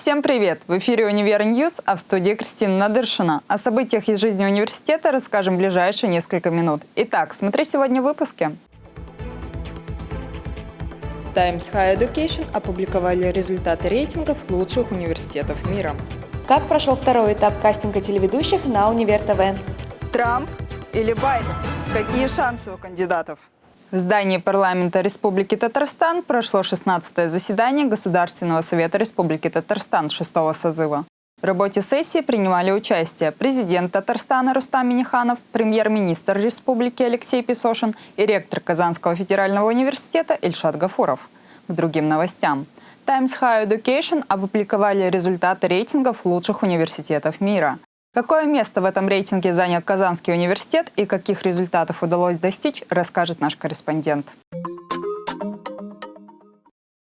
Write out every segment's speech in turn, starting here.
Всем привет! В эфире «Универ News», а в студии Кристина Надыршина. О событиях из жизни университета расскажем в ближайшие несколько минут. Итак, смотри сегодня в выпуске. Times Higher Education опубликовали результаты рейтингов лучших университетов мира. Как прошел второй этап кастинга телеведущих на Универ ТВ? Трамп или Байден? Какие шансы у кандидатов? В здании парламента Республики Татарстан прошло 16-е заседание Государственного совета Республики Татарстан 6 созыва. В работе сессии принимали участие президент Татарстана Рустам Миниханов, премьер-министр республики Алексей Песошин и ректор Казанского федерального университета Ильшат Гафуров. К другим новостям. Times High Education опубликовали результаты рейтингов лучших университетов мира. Какое место в этом рейтинге занял Казанский университет и каких результатов удалось достичь, расскажет наш корреспондент.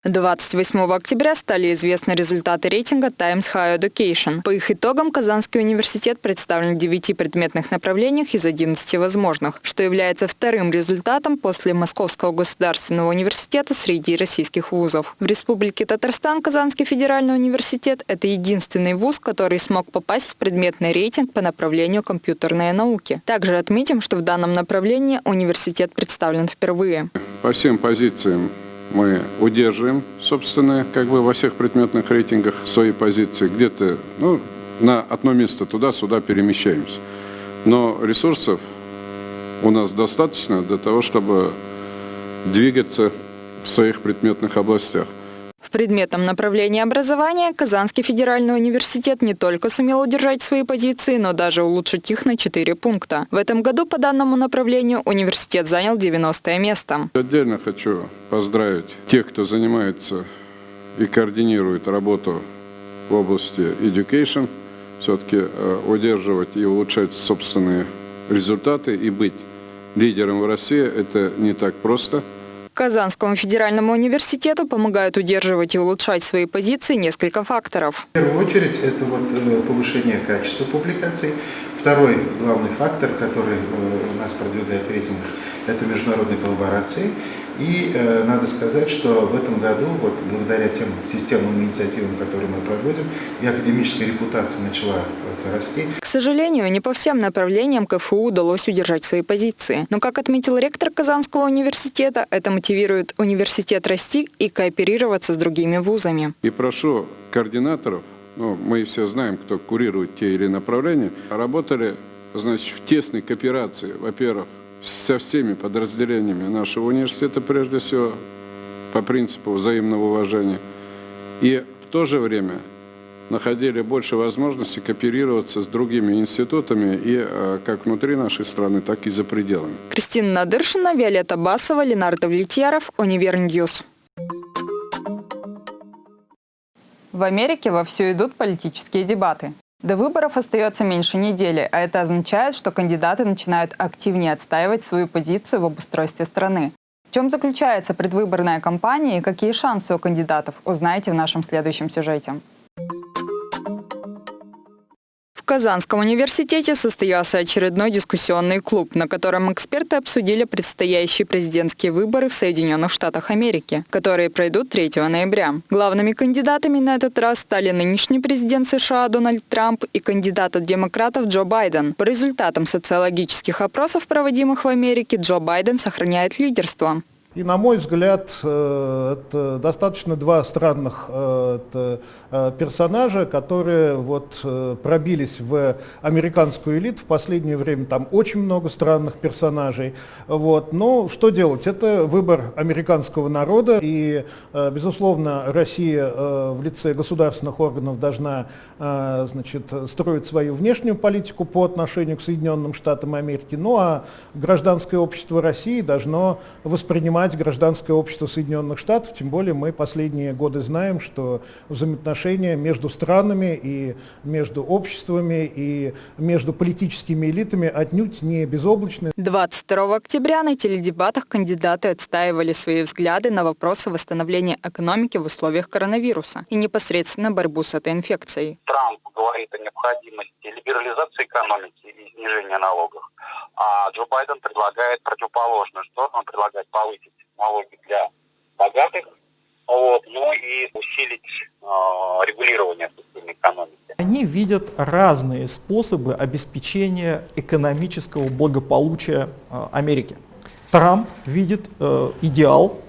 28 октября стали известны результаты рейтинга Times Higher Education. По их итогам Казанский университет представлен в 9 предметных направлениях из 11 возможных, что является вторым результатом после Московского государственного университета среди российских вузов. В Республике Татарстан Казанский федеральный университет – это единственный вуз, который смог попасть в предметный рейтинг по направлению компьютерные науки. Также отметим, что в данном направлении университет представлен впервые. По всем позициям мы удерживаем, собственно, как бы во всех предметных рейтингах свои позиции. Где-то ну, на одно место туда-сюда перемещаемся. Но ресурсов у нас достаточно для того, чтобы двигаться в своих предметных областях предметном направлении образования Казанский федеральный университет не только сумел удержать свои позиции, но даже улучшить их на 4 пункта. В этом году по данному направлению университет занял 90 место. Отдельно хочу поздравить тех, кто занимается и координирует работу в области education, все-таки э, удерживать и улучшать собственные результаты и быть лидером в России – это не так просто – Казанскому федеральному университету помогают удерживать и улучшать свои позиции несколько факторов. В первую очередь это вот э, повышение качества публикаций. Второй главный фактор, который э, у нас продвигает рейтинг, это международные коллаборации. И э, надо сказать, что в этом году, вот благодаря тем системным инициативам, которые мы проводим, и академическая репутация начала это, расти. К сожалению, не по всем направлениям КФУ удалось удержать свои позиции. Но, как отметил ректор Казанского университета, это мотивирует университет расти и кооперироваться с другими вузами. И прошу координаторов, ну, мы все знаем, кто курирует те или направления, работали значит, в тесной кооперации, во-первых, со всеми подразделениями нашего университета, прежде всего, по принципу взаимного уважения. И в то же время находили больше возможностей кооперироваться с другими институтами и э, как внутри нашей страны, так и за пределами. Кристина Надыршина, Виолетта Басова, Ленар Давлетьяров, Универ News. В Америке вовсю идут политические дебаты. До выборов остается меньше недели, а это означает, что кандидаты начинают активнее отстаивать свою позицию в обустройстве страны. В чем заключается предвыборная кампания и какие шансы у кандидатов, узнаете в нашем следующем сюжете. Казанском университете состоялся очередной дискуссионный клуб, на котором эксперты обсудили предстоящие президентские выборы в Соединенных Штатах Америки, которые пройдут 3 ноября. Главными кандидатами на этот раз стали нынешний президент США Дональд Трамп и кандидат от демократов Джо Байден. По результатам социологических опросов, проводимых в Америке, Джо Байден сохраняет лидерство. И, на мой взгляд, э, это достаточно два странных э, э, персонажа, которые вот пробились в американскую элиту. В последнее время там очень много странных персонажей. Вот. Но что делать? Это выбор американского народа. И, безусловно, Россия в лице государственных органов должна значит, строить свою внешнюю политику по отношению к Соединенным Штатам Америки. Ну а гражданское общество России должно воспринимать понимать гражданское общество Соединенных Штатов, тем более мы последние годы знаем, что взаимоотношения между странами и между обществами и между политическими элитами отнюдь не безоблачны. 22 октября на теледебатах кандидаты отстаивали свои взгляды на вопросы восстановления экономики в условиях коронавируса и непосредственно борьбу с этой инфекцией. Трамп говорит о необходимости либерализации экономики и снижения налогов, а Джо Байден предлагает противоположную сторону, он предлагает повысить налоги для богатых, вот, ну и усилить регулирования системы экономики. Они видят разные способы обеспечения экономического благополучия э, Америки. Трамп видит э, идеал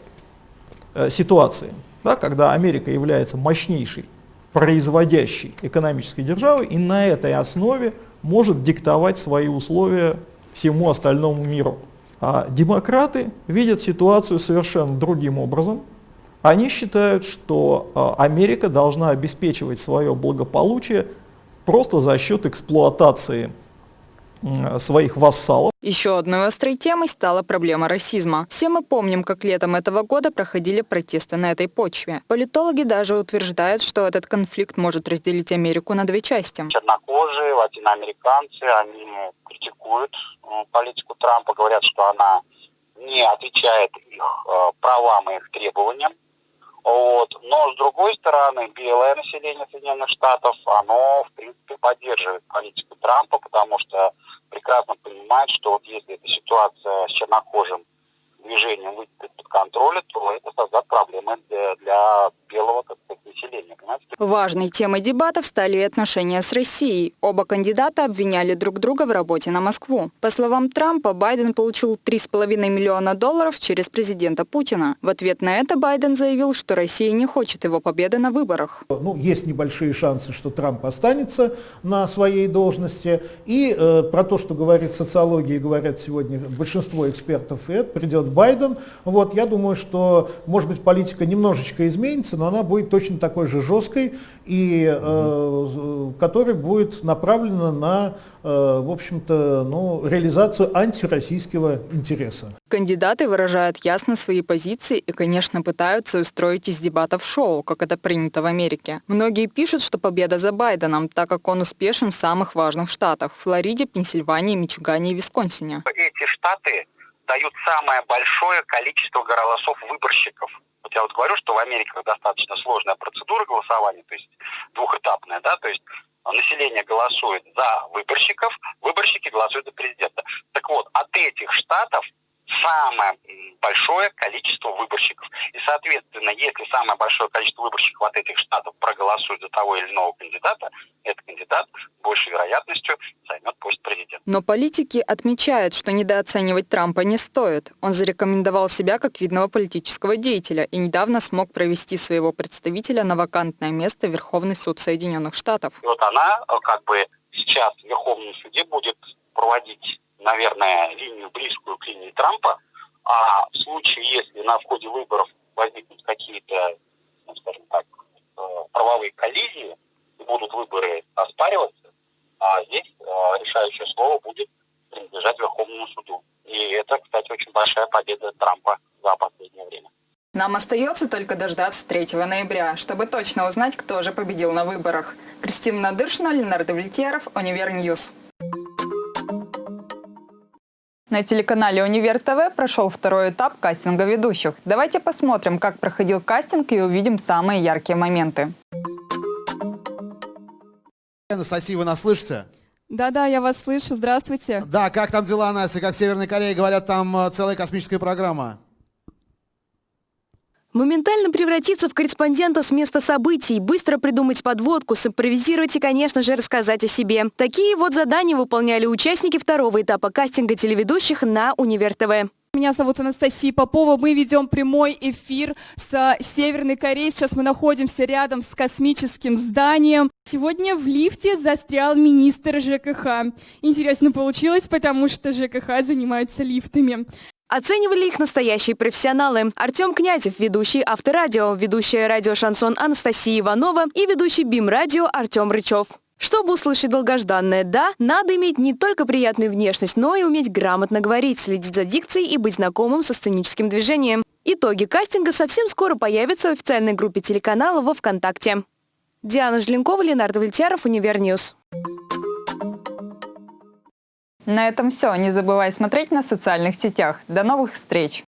э, ситуации, да, когда Америка является мощнейшей производящей экономической державой и на этой основе может диктовать свои условия всему остальному миру. А демократы видят ситуацию совершенно другим образом. Они считают, что а, Америка должна обеспечивать свое благополучие просто за счет эксплуатации своих вассалов. Еще одной острой темой стала проблема расизма. Все мы помним, как летом этого года проходили протесты на этой почве. Политологи даже утверждают, что этот конфликт может разделить Америку на две части. Чернокожие, латиноамериканцы, они критикуют политику Трампа, говорят, что она не отвечает их э, правам и их требованиям. Вот. Но, с другой стороны, белое население Соединенных Штатов, оно, в принципе, поддерживает политику Трампа, потому что прекрасно понимает, что вот если эта ситуация с чернокожим движением выйдет из-под контроля, то это создаст проблемы для, для белого населения. Важной темой дебатов стали отношения с Россией. Оба кандидата обвиняли друг друга в работе на Москву. По словам Трампа, Байден получил 3,5 миллиона долларов через президента Путина. В ответ на это Байден заявил, что Россия не хочет его победы на выборах. Ну, есть небольшие шансы, что Трамп останется на своей должности. И э, про то, что говорит социология, говорят сегодня большинство экспертов, и это придет Байден. Вот, я думаю, что, может быть, политика немножечко изменится, но она будет точно такой же жесткой, и э, которая будет направлена на, э, в общем-то, ну, реализацию антироссийского интереса. Кандидаты выражают ясно свои позиции и, конечно, пытаются устроить из дебатов шоу, как это принято в Америке. Многие пишут, что победа за Байденом, так как он успешен в самых важных штатах – Флориде, Пенсильвании, Мичигане и Висконсине. Эти штаты дают самое большое количество голосов выборщиков. Вот я вот говорю, что в Америке достаточно сложная процедура голосования, то есть двухэтапная, да, то есть население голосует за выборщиков, выборщики голосуют за президента. Так вот, от этих штатов самое большое количество выборщиков. И, соответственно, если самое большое количество выборщиков от этих штатов проголосует за того или иного кандидата, этот кандидат большей вероятностью займет пост президента. Но политики отмечают, что недооценивать Трампа не стоит. Он зарекомендовал себя как видного политического деятеля и недавно смог провести своего представителя на вакантное место в Верховный суд Соединенных Штатов. И вот она э, как бы сейчас в Верховном суде будет проводить наверное, линию близкую к линии Трампа, а в случае, если на входе выборов возникнут какие-то, ну, скажем так, э, правовые коллизии, и будут выборы оспариваться, а здесь э, решающее слово будет принадлежать Верховному суду. И это, кстати, очень большая победа Трампа за последнее время. Нам остается только дождаться 3 ноября, чтобы точно узнать, кто же победил на выборах. Кристина Надыршина, Ленар Давлетьяров, Универ News. На телеканале «Универ ТВ» прошел второй этап кастинга ведущих. Давайте посмотрим, как проходил кастинг и увидим самые яркие моменты. Анастасия, вы нас слышите? Да-да, я вас слышу. Здравствуйте. Да, как там дела, Настя? Как в Северной Корее говорят, там э, целая космическая программа. Моментально превратиться в корреспондента с места событий, быстро придумать подводку, симпровизировать и, конечно же, рассказать о себе. Такие вот задания выполняли участники второго этапа кастинга телеведущих на Универ ТВ. Меня зовут Анастасия Попова. Мы ведем прямой эфир с Северной Кореей. Сейчас мы находимся рядом с космическим зданием. Сегодня в лифте застрял министр ЖКХ. Интересно получилось, потому что ЖКХ занимается лифтами. Оценивали их настоящие профессионалы. Артем Князев, ведущий Авторадио, ведущая радио «Шансон» Анастасия Иванова и ведущий БИМ-радио Артем Рычев. Чтобы услышать долгожданное «да», надо иметь не только приятную внешность, но и уметь грамотно говорить, следить за дикцией и быть знакомым со сценическим движением. Итоги кастинга совсем скоро появятся в официальной группе телеканала во ВКонтакте. Диана Жленкова, Ленар Давлетьяров, Универ News. На этом все. Не забывай смотреть нас в социальных сетях. До новых встреч!